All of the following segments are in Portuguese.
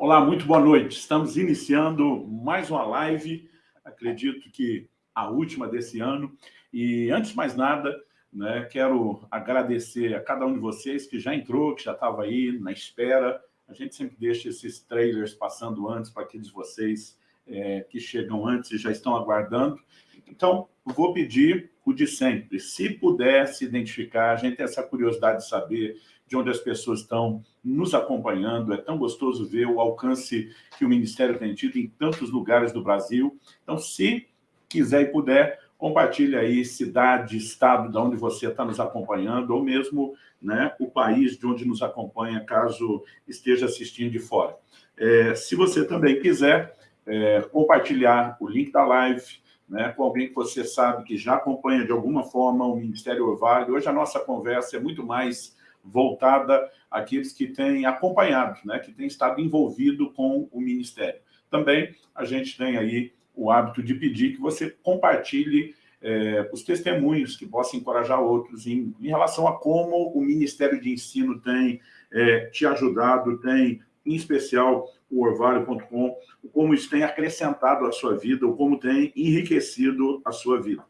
Olá, muito boa noite. Estamos iniciando mais uma live, acredito que a última desse ano. E antes de mais nada, né, quero agradecer a cada um de vocês que já entrou, que já estava aí na espera. A gente sempre deixa esses trailers passando antes para aqueles de vocês é, que chegam antes e já estão aguardando. Então, vou pedir o de sempre. Se puder se identificar, a gente tem essa curiosidade de saber de onde as pessoas estão nos acompanhando. É tão gostoso ver o alcance que o Ministério tem tido em tantos lugares do Brasil. Então, se quiser e puder, compartilhe aí cidade, estado de onde você está nos acompanhando, ou mesmo né, o país de onde nos acompanha, caso esteja assistindo de fora. É, se você também quiser é, compartilhar o link da live, né, com alguém que você sabe que já acompanha de alguma forma o Ministério Orvalho. Hoje a nossa conversa é muito mais voltada àqueles que têm acompanhado, né, que têm estado envolvido com o Ministério. Também a gente tem aí o hábito de pedir que você compartilhe é, os testemunhos que possam encorajar outros em, em, relação a como o Ministério de Ensino tem é, te ajudado, tem, em especial, o orvalho.com, como isso tem acrescentado a sua vida, ou como tem enriquecido a sua vida.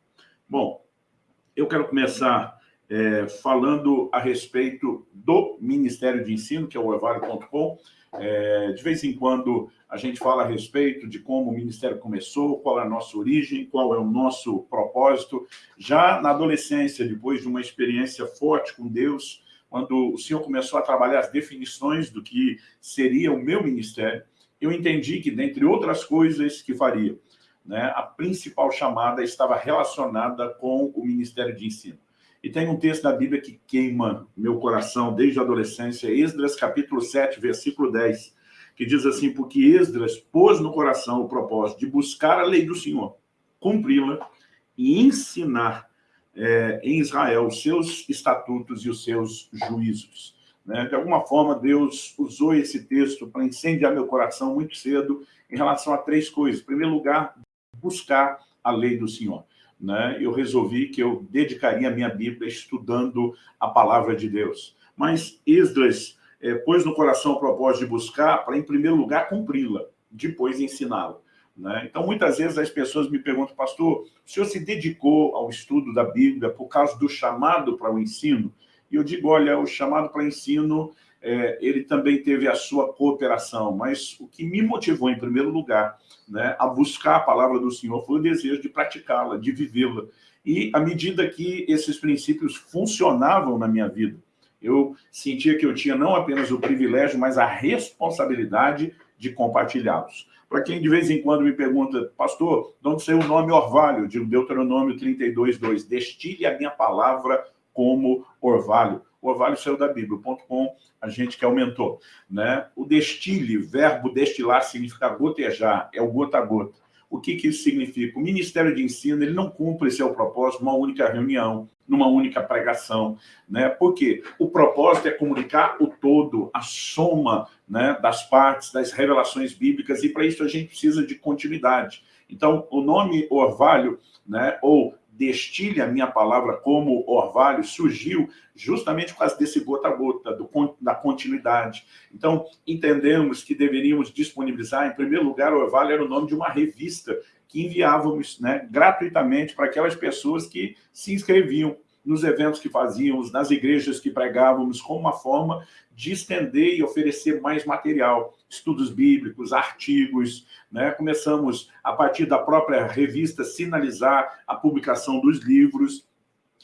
Bom, eu quero começar é, falando a respeito do Ministério de Ensino, que é o orvalho.com. É, de vez em quando a gente fala a respeito de como o Ministério começou, qual é a nossa origem, qual é o nosso propósito. Já na adolescência, depois de uma experiência forte com Deus, quando o Senhor começou a trabalhar as definições do que seria o meu ministério, eu entendi que, dentre outras coisas que faria, né, a principal chamada estava relacionada com o Ministério de Ensino. E tem um texto da Bíblia que queima meu coração desde a adolescência, Esdras capítulo 7, versículo 10, que diz assim, porque Esdras pôs no coração o propósito de buscar a lei do Senhor, cumpri-la e ensinar é, em Israel os seus estatutos e os seus juízos. Né? De alguma forma, Deus usou esse texto para incendiar meu coração muito cedo em relação a três coisas. Em primeiro lugar, buscar a lei do Senhor né, eu resolvi que eu dedicaria a minha Bíblia estudando a palavra de Deus. Mas Esdras é, pôs no coração o propósito de buscar para, em primeiro lugar, cumpri-la, depois ensiná-la. Né? Então, muitas vezes as pessoas me perguntam, pastor, o senhor se dedicou ao estudo da Bíblia por causa do chamado para o ensino? E eu digo, olha, o chamado para o ensino é, ele também teve a sua cooperação, mas o que me motivou, em primeiro lugar, né, a buscar a palavra do Senhor foi o desejo de praticá-la, de vivê-la. E à medida que esses princípios funcionavam na minha vida, eu sentia que eu tinha não apenas o privilégio, mas a responsabilidade de compartilhá-los. Para quem de vez em quando me pergunta, pastor, de onde saiu o nome orvalho? De Deuteronômio 32, 2, destile a minha palavra como orvalho o orvalho saiu da Bíblia.com, a gente que aumentou. Né? O destile, verbo destilar, significa gotejar, é o gota a gota. O que, que isso significa? O Ministério de Ensino ele não cumpre seu propósito numa única reunião, numa única pregação. Né? Por quê? O propósito é comunicar o todo, a soma né, das partes, das revelações bíblicas, e para isso a gente precisa de continuidade. Então, o nome orvalho, né, ou destile a minha palavra como orvalho, surgiu justamente por causa desse gota a gota, do, da continuidade. Então, entendemos que deveríamos disponibilizar, em primeiro lugar, o orvalho era o nome de uma revista que enviávamos né, gratuitamente para aquelas pessoas que se inscreviam nos eventos que fazíamos, nas igrejas que pregávamos, como uma forma de estender e oferecer mais material, estudos bíblicos, artigos. Né? Começamos, a partir da própria revista, sinalizar a publicação dos livros,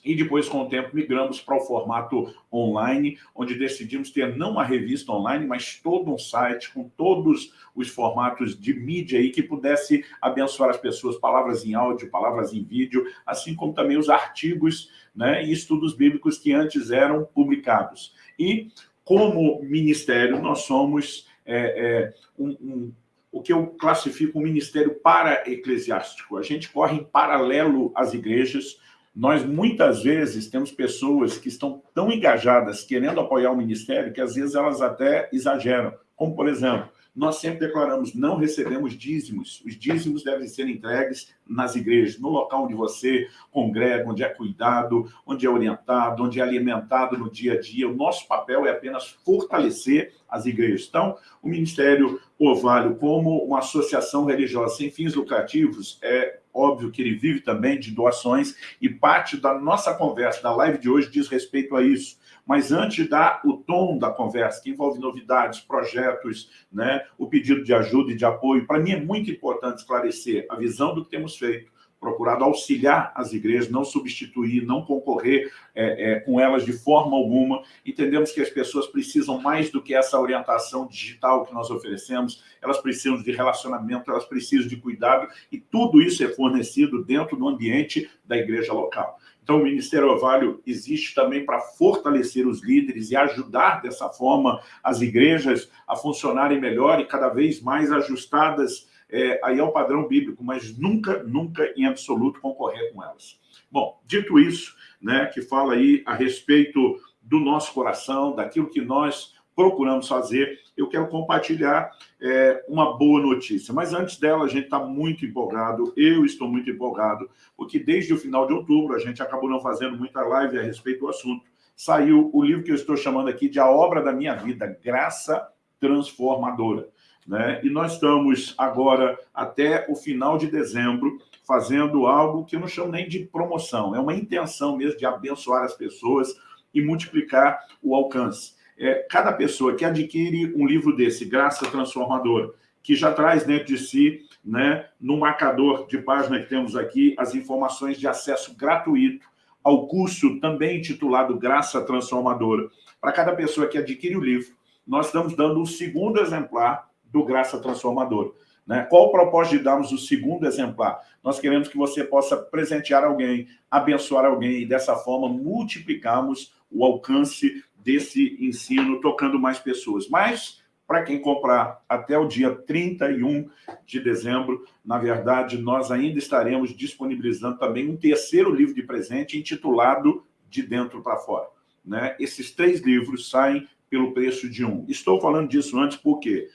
e depois, com o tempo, migramos para o formato online, onde decidimos ter não uma revista online, mas todo um site com todos os formatos de mídia aí que pudesse abençoar as pessoas, palavras em áudio, palavras em vídeo, assim como também os artigos né, e estudos bíblicos que antes eram publicados. E, como ministério, nós somos é, é, um, um, o que eu classifico um ministério para-eclesiástico. A gente corre em paralelo às igrejas, nós, muitas vezes, temos pessoas que estão tão engajadas, querendo apoiar o ministério, que às vezes elas até exageram. Como, por exemplo, nós sempre declaramos, não recebemos dízimos. Os dízimos devem ser entregues nas igrejas, no local onde você congrega, onde é cuidado, onde é orientado, onde é alimentado no dia a dia. O nosso papel é apenas fortalecer as igrejas. Então, o Ministério Orvalho, como uma associação religiosa sem fins lucrativos, é óbvio que ele vive também de doações e parte da nossa conversa, da live de hoje, diz respeito a isso. Mas antes dar o tom da conversa, que envolve novidades, projetos, né, o pedido de ajuda e de apoio, para mim é muito importante esclarecer a visão do que temos feito, procurado auxiliar as igrejas, não substituir, não concorrer é, é, com elas de forma alguma. Entendemos que as pessoas precisam mais do que essa orientação digital que nós oferecemos, elas precisam de relacionamento, elas precisam de cuidado, e tudo isso é fornecido dentro do ambiente da igreja local. Então, o Ministério Ovalho existe também para fortalecer os líderes e ajudar dessa forma as igrejas a funcionarem melhor e cada vez mais ajustadas é, aí ao padrão bíblico, mas nunca, nunca em absoluto concorrer com elas. Bom, dito isso, né, que fala aí a respeito do nosso coração, daquilo que nós procuramos fazer, eu quero compartilhar é, uma boa notícia. Mas antes dela, a gente está muito empolgado, eu estou muito empolgado, porque desde o final de outubro, a gente acabou não fazendo muita live a respeito do assunto, saiu o livro que eu estou chamando aqui de A Obra da Minha Vida, Graça Transformadora. Né? E nós estamos agora, até o final de dezembro, fazendo algo que eu não chamo nem de promoção, é uma intenção mesmo de abençoar as pessoas e multiplicar o alcance. É, cada pessoa que adquire um livro desse, Graça Transformadora, que já traz dentro de si, né, no marcador de página que temos aqui, as informações de acesso gratuito ao curso também intitulado Graça Transformadora. Para cada pessoa que adquire o livro, nós estamos dando um segundo exemplar do Graça Transformadora. Né? Qual o propósito de darmos o segundo exemplar? Nós queremos que você possa presentear alguém, abençoar alguém e dessa forma multiplicarmos o alcance desse ensino, tocando mais pessoas. Mas, para quem comprar até o dia 31 de dezembro, na verdade, nós ainda estaremos disponibilizando também um terceiro livro de presente intitulado De Dentro para Fora. Né? Esses três livros saem pelo preço de um. Estou falando disso antes porque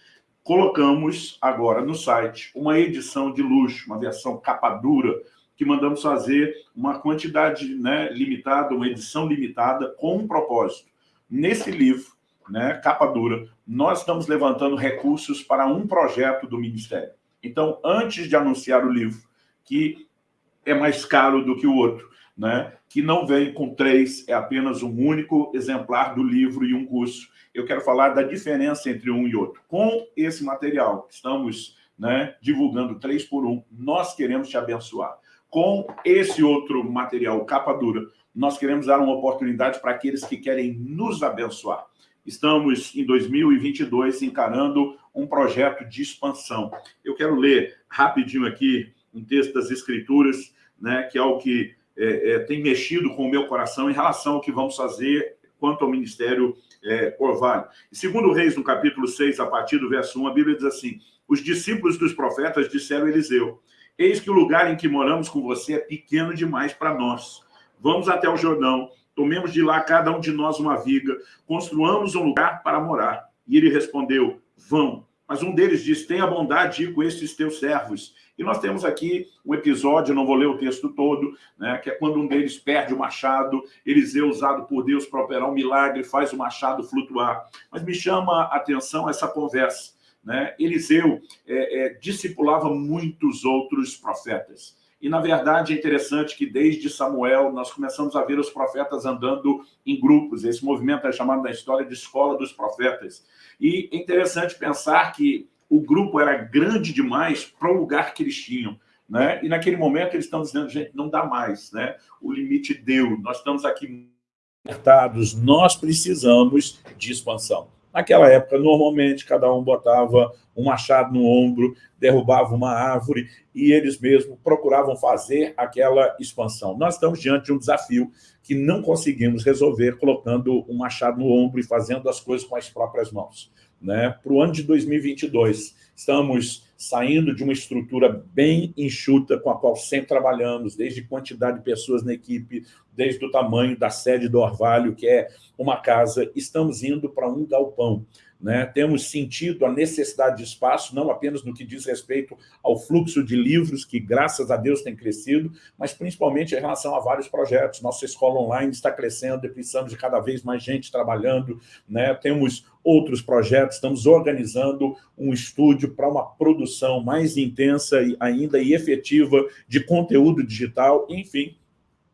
colocamos agora no site uma edição de luxo, uma versão capa dura, que mandamos fazer uma quantidade né, limitada, uma edição limitada, com um propósito. Nesse livro, né, capa dura, nós estamos levantando recursos para um projeto do Ministério. Então, antes de anunciar o livro, que é mais caro do que o outro, né, que não vem com três, é apenas um único exemplar do livro e um curso, eu quero falar da diferença entre um e outro. Com esse material estamos né, divulgando três por um, nós queremos te abençoar. Com esse outro material, capa dura, nós queremos dar uma oportunidade para aqueles que querem nos abençoar. Estamos, em 2022, encarando um projeto de expansão. Eu quero ler rapidinho aqui um texto das Escrituras, né, que é o que é, é, tem mexido com o meu coração em relação ao que vamos fazer quanto ao ministério é. E segundo Reis, no capítulo 6, a partir do verso 1, a Bíblia diz assim, os discípulos dos profetas disseram a Eliseu, eis que o lugar em que moramos com você é pequeno demais para nós. Vamos até o Jordão, tomemos de lá cada um de nós uma viga, construamos um lugar para morar. E ele respondeu, vão. Mas um deles disse, tenha bondade de ir com estes teus servos e nós temos aqui um episódio, não vou ler o texto todo, né, que é quando um deles perde o machado, Eliseu, usado por Deus para operar um milagre, faz o machado flutuar. Mas me chama a atenção essa conversa. Né? Eliseu é, é, discipulava muitos outros profetas. E, na verdade, é interessante que desde Samuel nós começamos a ver os profetas andando em grupos. Esse movimento é chamado na história de Escola dos Profetas. E é interessante pensar que o grupo era grande demais para o lugar que eles tinham. Né? E naquele momento eles estão dizendo, gente, não dá mais, né? o limite deu, nós estamos aqui apertados, nós precisamos de expansão. Naquela época, normalmente, cada um botava um machado no ombro, derrubava uma árvore e eles mesmos procuravam fazer aquela expansão. Nós estamos diante de um desafio que não conseguimos resolver colocando um machado no ombro e fazendo as coisas com as próprias mãos né, para o ano de 2022. Estamos saindo de uma estrutura bem enxuta com a qual sempre trabalhamos, desde quantidade de pessoas na equipe, desde o tamanho da sede do Orvalho, que é uma casa. Estamos indo para um galpão. Né? temos sentido a necessidade de espaço, não apenas no que diz respeito ao fluxo de livros, que graças a Deus tem crescido, mas principalmente em relação a vários projetos. Nossa escola online está crescendo e precisamos de cada vez mais gente trabalhando, né? temos outros projetos, estamos organizando um estúdio para uma produção mais intensa e ainda e efetiva de conteúdo digital, enfim,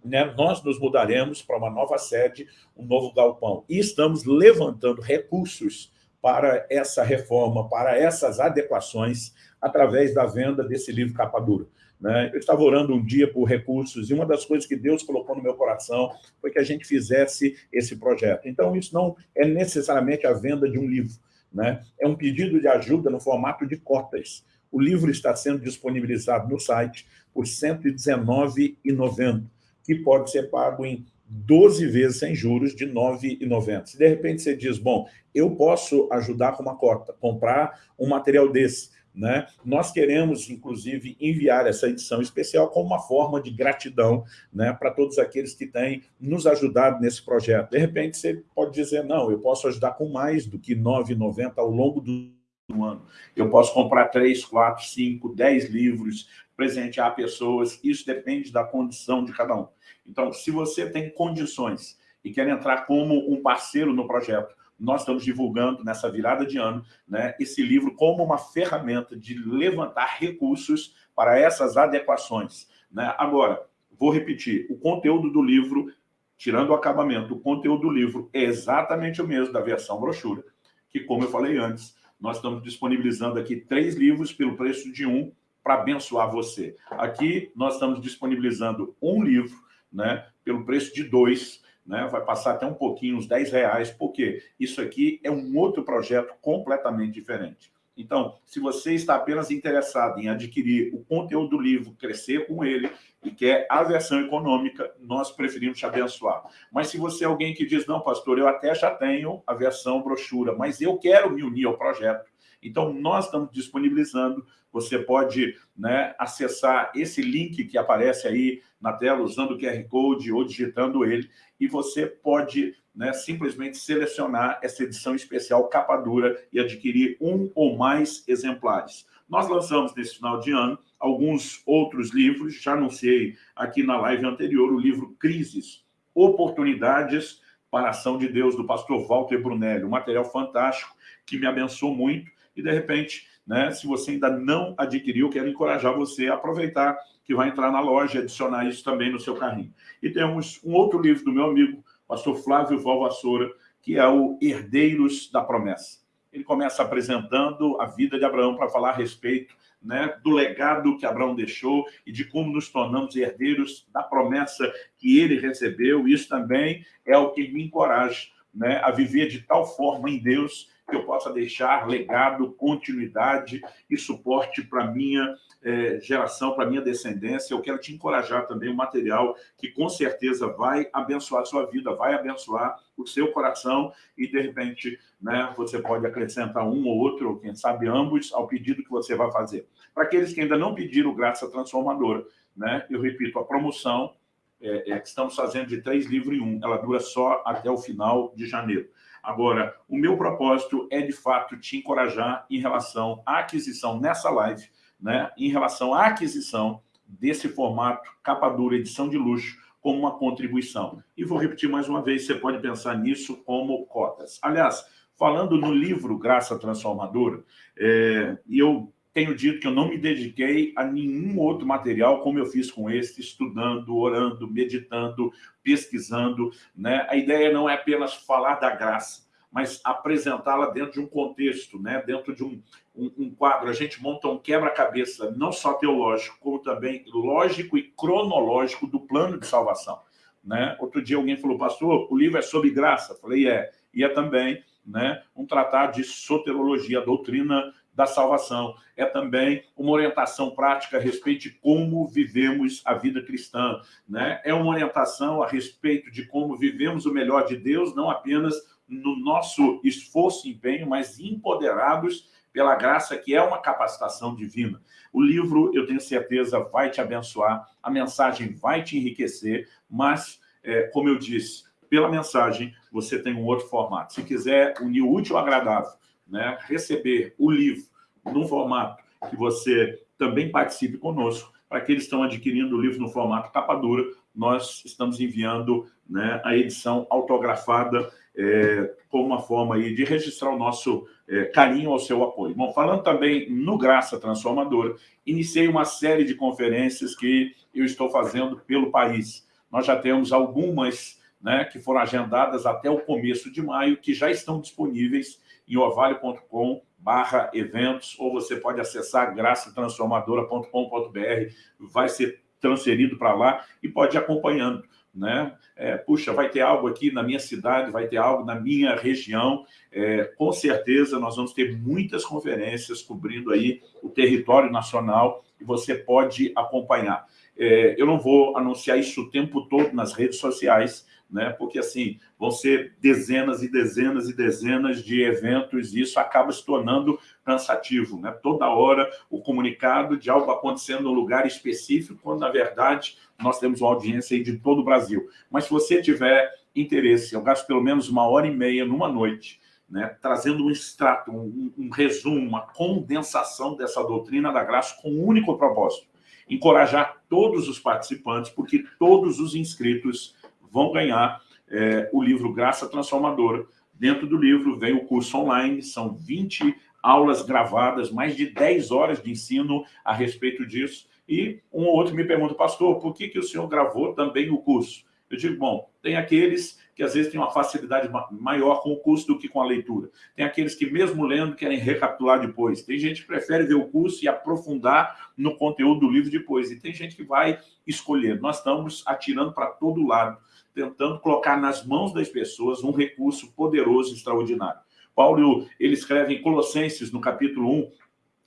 né, nós nos mudaremos para uma nova sede, um novo galpão. E estamos levantando recursos para essa reforma, para essas adequações, através da venda desse livro capa dura. Né? Eu estava orando um dia por recursos, e uma das coisas que Deus colocou no meu coração foi que a gente fizesse esse projeto. Então, isso não é necessariamente a venda de um livro, né? é um pedido de ajuda no formato de cotas. O livro está sendo disponibilizado no site por R$ 119,90 que pode ser pago em 12 vezes sem juros de R$ 9,90. Se de repente você diz, bom, eu posso ajudar com uma cota, comprar um material desse, né? Nós queremos, inclusive, enviar essa edição especial como uma forma de gratidão né, para todos aqueles que têm nos ajudado nesse projeto. De repente, você pode dizer, não, eu posso ajudar com mais do que R$ 9,90 ao longo do ano. Eu posso comprar três, quatro, cinco, dez livros, presentear pessoas, isso depende da condição de cada um. Então, se você tem condições e quer entrar como um parceiro no projeto, nós estamos divulgando nessa virada de ano né, esse livro como uma ferramenta de levantar recursos para essas adequações. Né? Agora, vou repetir, o conteúdo do livro, tirando o acabamento, o conteúdo do livro é exatamente o mesmo da versão brochura, que, como eu falei antes, nós estamos disponibilizando aqui três livros pelo preço de um para abençoar você. Aqui nós estamos disponibilizando um livro né, pelo preço de dois, né, vai passar até um pouquinho, uns 10 reais, porque isso aqui é um outro projeto completamente diferente. Então, se você está apenas interessado em adquirir o conteúdo do livro, crescer com ele, e quer a versão econômica, nós preferimos te abençoar. Mas se você é alguém que diz, não, pastor, eu até já tenho a versão brochura, mas eu quero me unir ao projeto, então nós estamos disponibilizando, você pode né, acessar esse link que aparece aí na tela, usando o QR Code ou digitando ele, e você pode né, simplesmente selecionar essa edição especial capa dura e adquirir um ou mais exemplares. Nós lançamos nesse final de ano alguns outros livros, já anunciei aqui na live anterior o livro Crises, Oportunidades para a Ação de Deus, do pastor Walter Brunelli, um material fantástico que me abençoou muito e, de repente, né, se você ainda não adquiriu, quero encorajar você a aproveitar que vai entrar na loja e adicionar isso também no seu carrinho. E temos um outro livro do meu amigo, pastor Flávio Valvassoura, que é o Herdeiros da Promessa. Ele começa apresentando a vida de Abraão para falar a respeito né, do legado que Abraão deixou e de como nos tornamos herdeiros da promessa que ele recebeu. Isso também é o que me encoraja né, a viver de tal forma em Deus que eu possa deixar legado, continuidade e suporte para minha é, geração, para minha descendência. Eu quero te encorajar também um material que com certeza vai abençoar a sua vida, vai abençoar o seu coração e, de repente, né, você pode acrescentar um ou outro, ou quem sabe ambos, ao pedido que você vai fazer. Para aqueles que ainda não pediram Graça Transformadora, né, eu repito, a promoção é, é, que estamos fazendo de três livros em um, ela dura só até o final de janeiro. Agora, o meu propósito é, de fato, te encorajar em relação à aquisição nessa live, né, em relação à aquisição desse formato capa dura, edição de luxo, como uma contribuição. E vou repetir mais uma vez, você pode pensar nisso como cotas. Aliás, falando no livro Graça Transformadora, é, eu tenho dito que eu não me dediquei a nenhum outro material como eu fiz com esse, estudando, orando, meditando, pesquisando. Né? A ideia não é apenas falar da graça, mas apresentá-la dentro de um contexto, né? dentro de um, um, um quadro. A gente monta um quebra-cabeça, não só teológico, como também lógico e cronológico do plano de salvação. Né? Outro dia alguém falou, pastor, o livro é sobre graça. Eu falei, é. E é também né, um tratado de soterologia, doutrina da salvação. É também uma orientação prática a respeito de como vivemos a vida cristã. Né? É uma orientação a respeito de como vivemos o melhor de Deus, não apenas no nosso esforço e empenho, mas empoderados pela graça, que é uma capacitação divina. O livro, eu tenho certeza, vai te abençoar, a mensagem vai te enriquecer, mas, é, como eu disse, pela mensagem, você tem um outro formato. Se quiser unir o útil ao agradável, né, receber o livro num formato que você também participe conosco, para aqueles que estão adquirindo o livro no formato capa dura, nós estamos enviando né, a edição autografada é, como uma forma aí de registrar o nosso é, carinho ao seu apoio. Bom, falando também no Graça Transformadora, iniciei uma série de conferências que eu estou fazendo pelo país. Nós já temos algumas né, que foram agendadas até o começo de maio, que já estão disponíveis em orvalho.com barra eventos, ou você pode acessar graçatransformadora.com.br, vai ser transferido para lá e pode ir acompanhando. Né? É, puxa, vai ter algo aqui na minha cidade, vai ter algo na minha região. É, com certeza nós vamos ter muitas conferências cobrindo aí o território nacional e você pode acompanhar. É, eu não vou anunciar isso o tempo todo nas redes sociais, né? porque assim, vão ser dezenas e dezenas e dezenas de eventos e isso acaba se tornando cansativo. Né? Toda hora o comunicado de algo acontecendo num lugar específico, quando na verdade nós temos uma audiência de todo o Brasil. Mas se você tiver interesse, eu gasto pelo menos uma hora e meia numa noite, né, trazendo um extrato, um, um resumo, uma condensação dessa doutrina da graça com um único propósito, encorajar todos os participantes, porque todos os inscritos vão ganhar é, o livro Graça Transformadora. Dentro do livro vem o curso online, são 20 aulas gravadas, mais de 10 horas de ensino a respeito disso. E um ou outro me pergunta, pastor, por que, que o senhor gravou também o curso? Eu digo, bom, tem aqueles que às vezes têm uma facilidade maior com o curso do que com a leitura. Tem aqueles que mesmo lendo querem recapitular depois. Tem gente que prefere ver o curso e aprofundar no conteúdo do livro depois. E tem gente que vai escolher. Nós estamos atirando para todo lado tentando colocar nas mãos das pessoas um recurso poderoso e extraordinário. Paulo, ele escreve em Colossenses, no capítulo 1,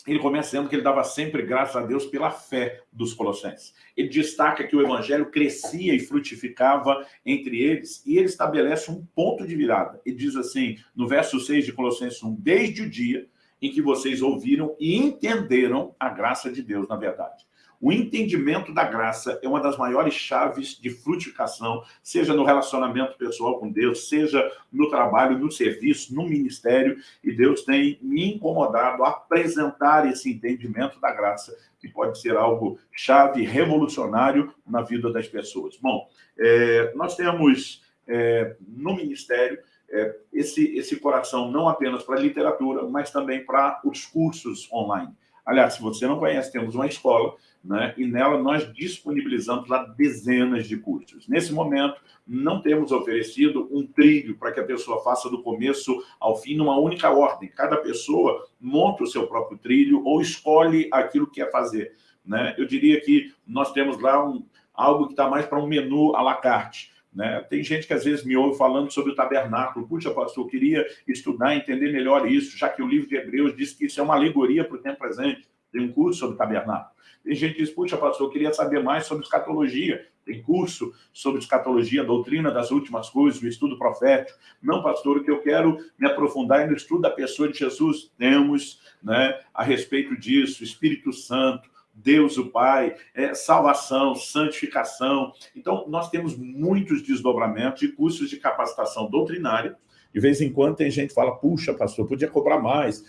ele começa dizendo que ele dava sempre graças a Deus pela fé dos colossenses. Ele destaca que o evangelho crescia e frutificava entre eles, e ele estabelece um ponto de virada. Ele diz assim, no verso 6 de Colossenses 1, desde o dia em que vocês ouviram e entenderam a graça de Deus, na verdade. O entendimento da graça é uma das maiores chaves de frutificação, seja no relacionamento pessoal com Deus, seja no trabalho, no serviço, no ministério, e Deus tem me incomodado a apresentar esse entendimento da graça, que pode ser algo chave, revolucionário na vida das pessoas. Bom, é, nós temos é, no ministério é, esse, esse coração não apenas para literatura, mas também para os cursos online. Aliás, se você não conhece, temos uma escola né? e nela nós disponibilizamos lá dezenas de cursos. Nesse momento, não temos oferecido um trilho para que a pessoa faça do começo ao fim numa única ordem. Cada pessoa monta o seu próprio trilho ou escolhe aquilo que quer fazer. Né? Eu diria que nós temos lá um, algo que está mais para um menu à la carte. Né? Tem gente que às vezes me ouve falando sobre o tabernáculo. Puxa, pastor, eu queria estudar, entender melhor isso, já que o livro de Hebreus diz que isso é uma alegoria para o tempo presente. Tem um curso sobre tabernáculo. Tem gente que diz, puxa, pastor, eu queria saber mais sobre escatologia. Tem curso sobre escatologia, doutrina das últimas coisas, o estudo profético. Não, pastor, o que eu quero me aprofundar é no estudo da pessoa de Jesus. Temos né, a respeito disso, Espírito Santo, Deus o Pai, é, salvação, santificação. Então, nós temos muitos desdobramentos de cursos de capacitação doutrinária. De vez em quando tem gente que fala, puxa, pastor, podia cobrar mais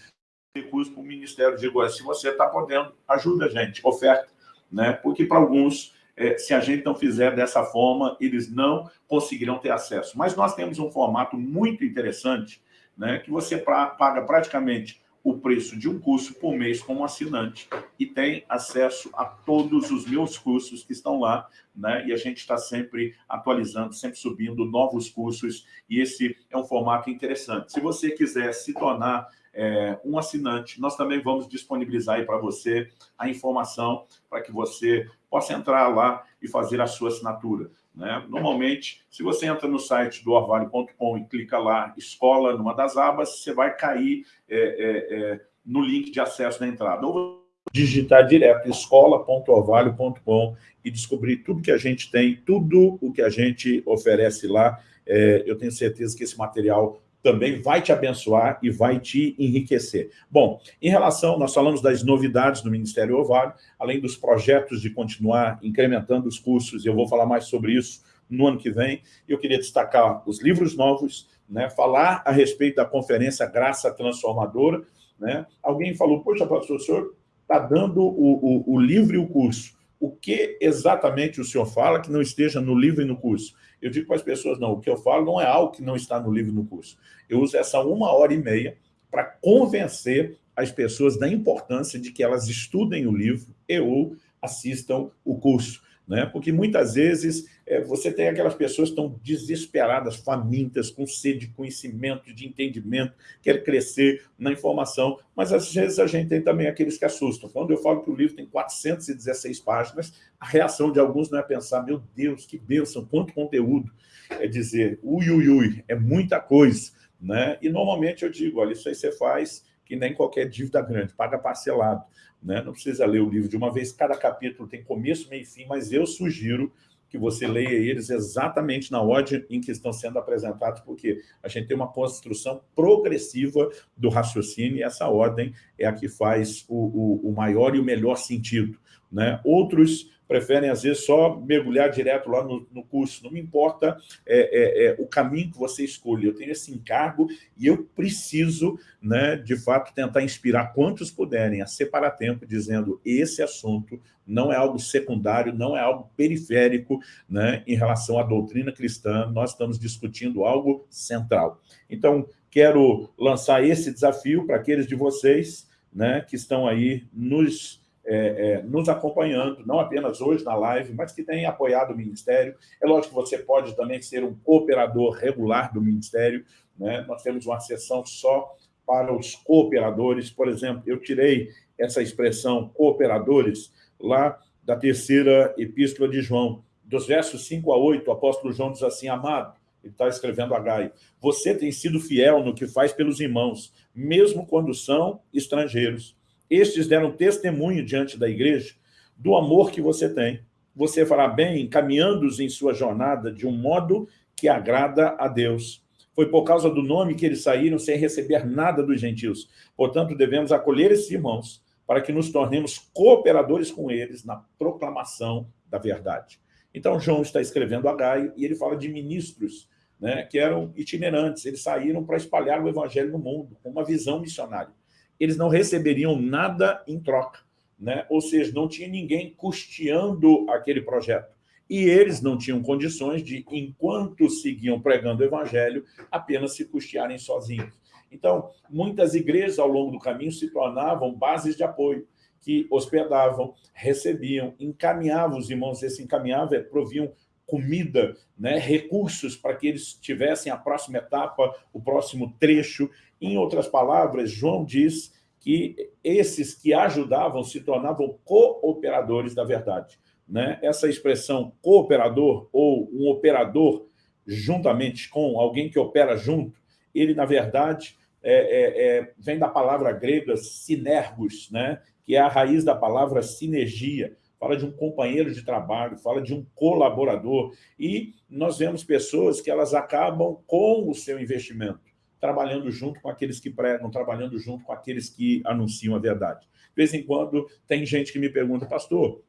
recurso para o Ministério. Digo, se você está podendo, ajuda a gente, oferta. Né? Porque para alguns, é, se a gente não fizer dessa forma, eles não conseguirão ter acesso. Mas nós temos um formato muito interessante, né, que você pra, paga praticamente o preço de um curso por mês como assinante e tem acesso a todos os meus cursos que estão lá, né? E a gente está sempre atualizando, sempre subindo novos cursos e esse é um formato interessante. Se você quiser se tornar é, um assinante. Nós também vamos disponibilizar aí para você a informação para que você possa entrar lá e fazer a sua assinatura. Né? Normalmente, se você entra no site do orvalho.com e clica lá, escola, numa das abas, você vai cair é, é, é no link de acesso da entrada. Ou digitar direto escola.orvalho.com e descobrir tudo que a gente tem, tudo o que a gente oferece lá. É, eu tenho certeza que esse material também vai te abençoar e vai te enriquecer. Bom, em relação, nós falamos das novidades do Ministério Ovário, além dos projetos de continuar incrementando os cursos, eu vou falar mais sobre isso no ano que vem. Eu queria destacar os livros novos, né, falar a respeito da conferência Graça Transformadora. Né? Alguém falou, poxa, pastor, o senhor está dando o, o, o livro e o curso. O que exatamente o senhor fala que não esteja no livro e no curso? Eu digo para as pessoas, não, o que eu falo não é algo que não está no livro e no curso. Eu uso essa uma hora e meia para convencer as pessoas da importância de que elas estudem o livro e ou assistam o curso né? porque muitas vezes é, você tem aquelas pessoas que estão desesperadas, famintas, com sede de conhecimento, de entendimento, quer crescer na informação, mas às vezes a gente tem também aqueles que assustam. Quando eu falo que o livro tem 416 páginas, a reação de alguns não é pensar, meu Deus, que bênção, quanto conteúdo. É dizer, ui, ui, ui, é muita coisa. Né? E normalmente eu digo, olha, isso aí você faz que nem qualquer dívida grande, paga parcelado. Né? Não precisa ler o livro de uma vez, cada capítulo tem começo, meio e fim, mas eu sugiro que você leia eles exatamente na ordem em que estão sendo apresentados, porque a gente tem uma construção progressiva do raciocínio e essa ordem é a que faz o, o, o maior e o melhor sentido. Né? Outros preferem, às vezes, só mergulhar direto lá no, no curso. Não me importa é, é, é, o caminho que você escolhe. Eu tenho esse encargo e eu preciso, né, de fato, tentar inspirar quantos puderem a separar tempo, dizendo esse assunto não é algo secundário, não é algo periférico né, em relação à doutrina cristã, nós estamos discutindo algo central. Então, quero lançar esse desafio para aqueles de vocês né, que estão aí nos é, é, nos acompanhando, não apenas hoje na live, mas que têm apoiado o Ministério. É lógico que você pode também ser um cooperador regular do Ministério. Né? Nós temos uma sessão só para os cooperadores. Por exemplo, eu tirei essa expressão cooperadores lá da terceira epístola de João. Dos versos 5 a 8, o apóstolo João diz assim, amado, ele está escrevendo a Gaio, você tem sido fiel no que faz pelos irmãos, mesmo quando são estrangeiros. Estes deram testemunho diante da igreja do amor que você tem. Você fará bem caminhando-os em sua jornada de um modo que agrada a Deus. Foi por causa do nome que eles saíram sem receber nada dos gentios. Portanto, devemos acolher esses irmãos para que nos tornemos cooperadores com eles na proclamação da verdade. Então, João está escrevendo a Gaio e ele fala de ministros né, que eram itinerantes. Eles saíram para espalhar o evangelho no mundo, com uma visão missionária eles não receberiam nada em troca. Né? Ou seja, não tinha ninguém custeando aquele projeto. E eles não tinham condições de, enquanto seguiam pregando o evangelho, apenas se custearem sozinhos. Então, muitas igrejas ao longo do caminho se tornavam bases de apoio, que hospedavam, recebiam, encaminhavam os irmãos, esse encaminhava, é, proviam comida, né, recursos para que eles tivessem a próxima etapa, o próximo trecho, em outras palavras, João diz que esses que ajudavam se tornavam cooperadores da verdade. Né? Essa expressão cooperador ou um operador juntamente com alguém que opera junto, ele, na verdade, é, é, é, vem da palavra grega sinergos, né? que é a raiz da palavra sinergia, fala de um companheiro de trabalho, fala de um colaborador, e nós vemos pessoas que elas acabam com o seu investimento trabalhando junto com aqueles que pregam, trabalhando junto com aqueles que anunciam a verdade. De vez em quando tem gente que me pergunta, pastor,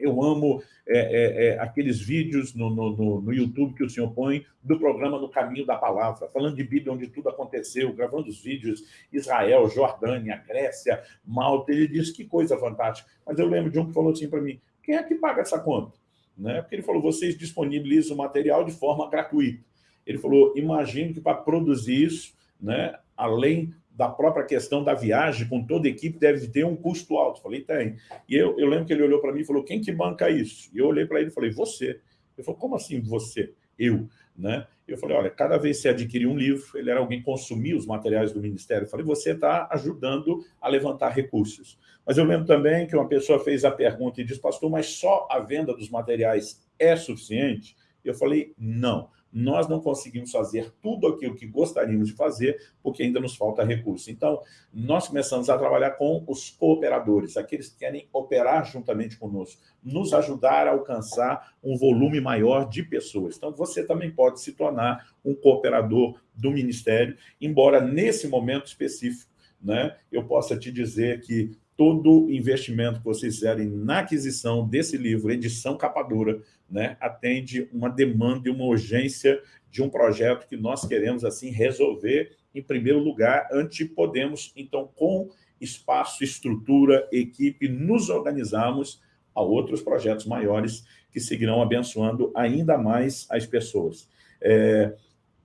eu amo é, é, é, aqueles vídeos no, no, no, YouTube que o senhor põe do programa No Caminho da Palavra, falando de Bíblia onde tudo aconteceu, gravando os vídeos, Israel, Jordânia, Grécia, Malta, ele disse que coisa fantástica. Mas eu lembro de um que falou assim para mim, quem é que paga essa conta? Né? Porque ele falou, vocês disponibilizam o material de forma gratuita. Ele falou, imagino que para produzir isso, né, além da própria questão da viagem, com toda a equipe, deve ter um custo alto. Eu falei, tem. E eu, eu lembro que ele olhou para mim e falou, quem que banca isso? E eu olhei para ele e falei, você. Ele falou, como assim você? Eu. Né? Eu falei, olha, cada vez que você adquirir um livro, ele era alguém que consumia os materiais do Ministério. Eu falei, você está ajudando a levantar recursos. Mas eu lembro também que uma pessoa fez a pergunta e disse, pastor, mas só a venda dos materiais é suficiente? Eu falei, não nós não conseguimos fazer tudo aquilo que gostaríamos de fazer, porque ainda nos falta recurso. Então, nós começamos a trabalhar com os cooperadores, aqueles que querem operar juntamente conosco, nos ajudar a alcançar um volume maior de pessoas. Então, você também pode se tornar um cooperador do Ministério, embora nesse momento específico, né, eu possa te dizer que todo investimento que vocês fizerem na aquisição desse livro, edição capa dura, né, atende uma demanda e uma urgência de um projeto que nós queremos assim resolver em primeiro lugar, antes de podermos, então, com espaço, estrutura, equipe, nos organizarmos a outros projetos maiores que seguirão abençoando ainda mais as pessoas. É,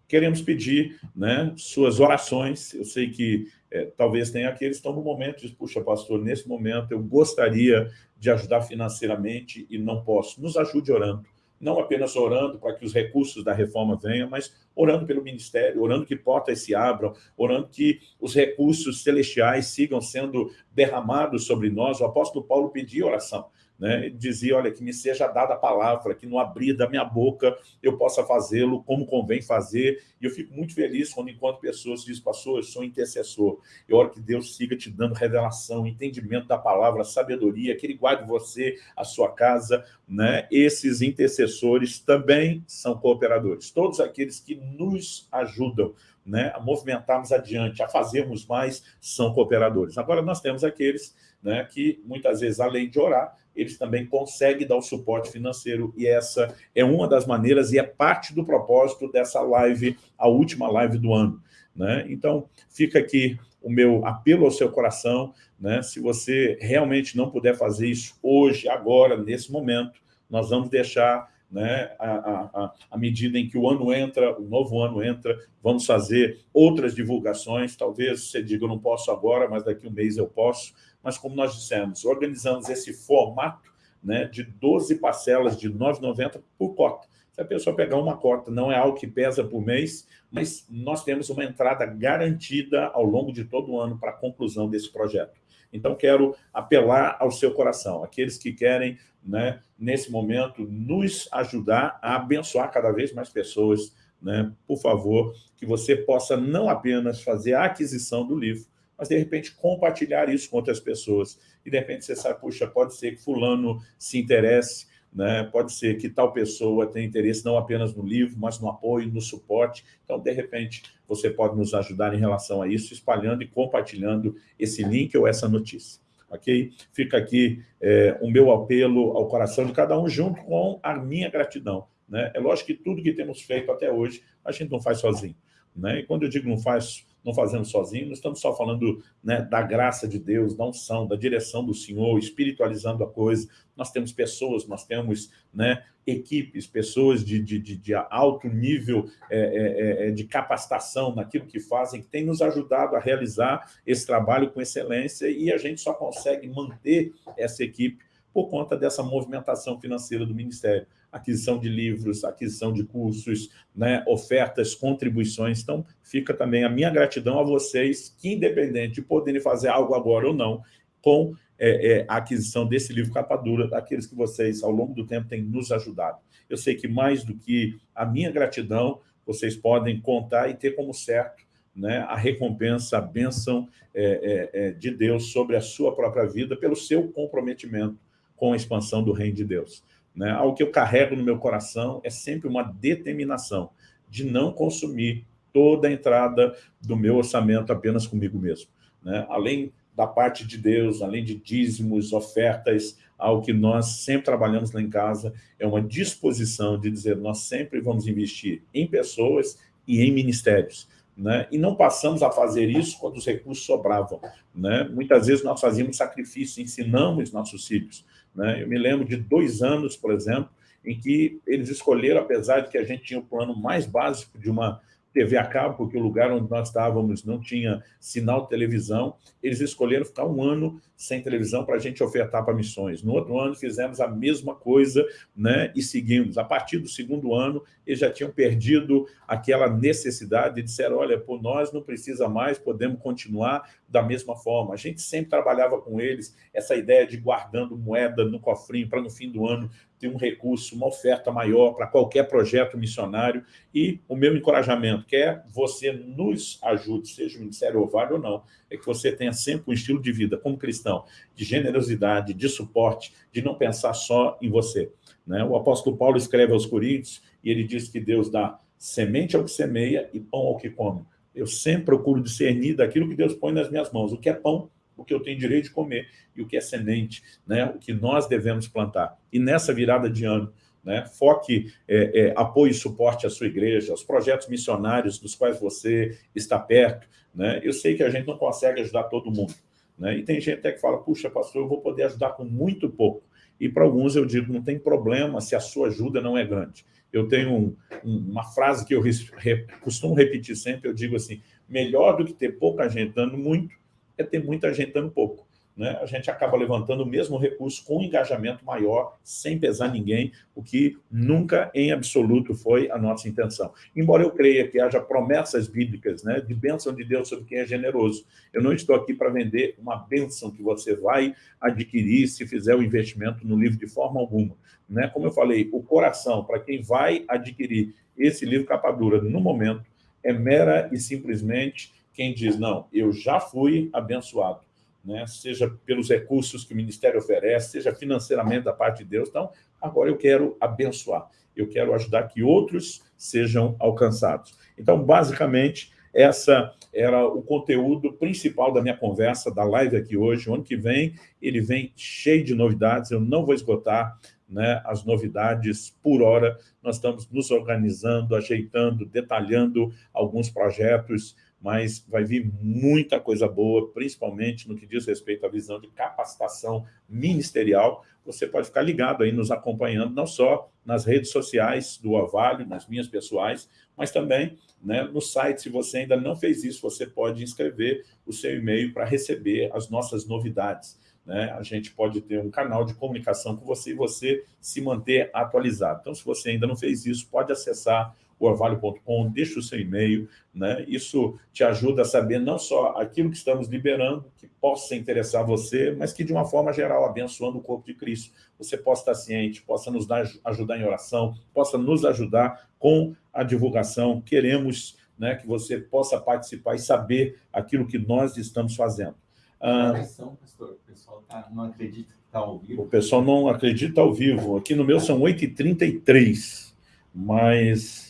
queremos pedir né, suas orações, eu sei que é, talvez tenha aqueles que estão no momento de, puxa, pastor, nesse momento eu gostaria de ajudar financeiramente e não posso. Nos ajude orando não apenas orando para que os recursos da reforma venham, mas orando pelo ministério, orando que portas se abram, orando que os recursos celestiais sigam sendo derramados sobre nós. O apóstolo Paulo pedia oração né? Dizia, olha, que me seja dada a palavra, que no abrir da minha boca eu possa fazê-lo como convém fazer. E eu fico muito feliz quando encontro pessoas dizem, pastor, eu sou intercessor. Eu oro que Deus siga te dando revelação, entendimento da palavra, sabedoria, que Ele guarde você, a sua casa. Né? Esses intercessores também são cooperadores. Todos aqueles que nos ajudam né, a movimentarmos adiante, a fazermos mais, são cooperadores. Agora, nós temos aqueles né, que, muitas vezes, além de orar, eles também conseguem dar o suporte financeiro, e essa é uma das maneiras, e é parte do propósito dessa live, a última live do ano. Né? Então, fica aqui o meu apelo ao seu coração, né? se você realmente não puder fazer isso hoje, agora, nesse momento, nós vamos deixar né, à medida em que o ano entra, o novo ano entra, vamos fazer outras divulgações, talvez você diga, eu não posso agora, mas daqui a um mês eu posso, mas como nós dissemos, organizamos esse formato né, de 12 parcelas de R$ 9,90 por cota. Se a pessoa pegar uma cota, não é algo que pesa por mês, mas nós temos uma entrada garantida ao longo de todo o ano para a conclusão desse projeto. Então, quero apelar ao seu coração, aqueles que querem, né, nesse momento, nos ajudar a abençoar cada vez mais pessoas, né, por favor, que você possa não apenas fazer a aquisição do livro, mas de repente compartilhar isso com outras pessoas. E de repente você sabe, puxa, pode ser que fulano se interesse, né? pode ser que tal pessoa tenha interesse não apenas no livro, mas no apoio, no suporte. Então, de repente, você pode nos ajudar em relação a isso, espalhando e compartilhando esse link ou essa notícia. Ok? Fica aqui é, o meu apelo ao coração de cada um, junto com a minha gratidão. Né? É lógico que tudo que temos feito até hoje, a gente não faz sozinho. Né? E quando eu digo não faz não fazemos sozinhos, não estamos só falando né, da graça de Deus, da unção, da direção do Senhor, espiritualizando a coisa. Nós temos pessoas, nós temos né, equipes, pessoas de, de, de, de alto nível é, é, é, de capacitação naquilo que fazem, que têm nos ajudado a realizar esse trabalho com excelência e a gente só consegue manter essa equipe por conta dessa movimentação financeira do Ministério aquisição de livros, aquisição de cursos, né, ofertas, contribuições. Então, fica também a minha gratidão a vocês, que independente de poderem fazer algo agora ou não, com é, é, a aquisição desse livro capa dura, daqueles que vocês, ao longo do tempo, têm nos ajudado. Eu sei que mais do que a minha gratidão, vocês podem contar e ter como certo né, a recompensa, a bênção é, é, é de Deus sobre a sua própria vida, pelo seu comprometimento com a expansão do reino de Deus. Né? Algo que eu carrego no meu coração é sempre uma determinação de não consumir toda a entrada do meu orçamento apenas comigo mesmo. Né? Além da parte de Deus, além de dízimos, ofertas, algo que nós sempre trabalhamos lá em casa, é uma disposição de dizer, nós sempre vamos investir em pessoas e em ministérios. Né? E não passamos a fazer isso quando os recursos sobravam. Né? Muitas vezes nós fazíamos sacrifício, ensinamos nossos filhos. Né? Eu me lembro de dois anos, por exemplo, em que eles escolheram, apesar de que a gente tinha o plano mais básico de uma TV a cabo, porque o lugar onde nós estávamos não tinha sinal de televisão, eles escolheram ficar um ano sem televisão para a gente ofertar para missões. No outro ano fizemos a mesma coisa né, e seguimos. A partir do segundo ano, eles já tinham perdido aquela necessidade e disseram, olha, por nós não precisa mais, podemos continuar da mesma forma. A gente sempre trabalhava com eles essa ideia de guardando moeda no cofrinho para no fim do ano ter um recurso, uma oferta maior para qualquer projeto missionário e o meu encorajamento, quer você nos ajude, seja o Ministério Ovário ou não, é que você tenha sempre um estilo de vida como cristão, de generosidade, de suporte, de não pensar só em você. Né? O apóstolo Paulo escreve aos Coríntios e ele diz que Deus dá semente ao que semeia e pão ao que come. Eu sempre procuro discernir daquilo que Deus põe nas minhas mãos, o que é pão o que eu tenho direito de comer e o que é semente, né? o que nós devemos plantar. E nessa virada de ano, né? foque, é, é, apoie e suporte a sua igreja, os projetos missionários dos quais você está perto. Né? Eu sei que a gente não consegue ajudar todo mundo, né? e tem gente até que fala, puxa, pastor, eu vou poder ajudar com muito pouco. E para alguns eu digo, não tem problema se a sua ajuda não é grande. Eu tenho um, um, uma frase que eu re, costumo repetir sempre, eu digo assim, melhor do que ter pouca gente dando muito, é ter muita gente dando pouco né, a gente acaba levantando o mesmo recurso com um engajamento maior, sem pesar ninguém, o que nunca em absoluto foi a nossa intenção. Embora eu creia que haja promessas bíblicas né, de bênção de Deus sobre quem é generoso, eu não estou aqui para vender uma bênção que você vai adquirir se fizer o investimento no livro de forma alguma. Né? Como eu falei, o coração, para quem vai adquirir esse livro capa dura no momento, é mera e simplesmente quem diz, não, eu já fui abençoado, né? seja pelos recursos que o Ministério oferece, seja financeiramente da parte de Deus. Então, agora eu quero abençoar, eu quero ajudar que outros sejam alcançados. Então, basicamente, essa era o conteúdo principal da minha conversa, da live aqui hoje. O ano que vem, ele vem cheio de novidades, eu não vou esgotar né, as novidades por hora. Nós estamos nos organizando, ajeitando, detalhando alguns projetos mas vai vir muita coisa boa, principalmente no que diz respeito à visão de capacitação ministerial. Você pode ficar ligado aí, nos acompanhando, não só nas redes sociais do Orvalho, nas minhas pessoais, mas também né, no site. Se você ainda não fez isso, você pode inscrever o seu e-mail para receber as nossas novidades. Né? A gente pode ter um canal de comunicação com você e você se manter atualizado. Então, se você ainda não fez isso, pode acessar orvalho.com, deixa o seu e-mail, né? isso te ajuda a saber não só aquilo que estamos liberando, que possa interessar você, mas que de uma forma geral, abençoando o corpo de Cristo, você possa estar ciente, possa nos dar, ajudar em oração, possa nos ajudar com a divulgação, queremos né, que você possa participar e saber aquilo que nós estamos fazendo. Ah, pastor, o pessoal tá, não acredita que está ao vivo. O pessoal não acredita ao vivo, aqui no meu são 8h33, mas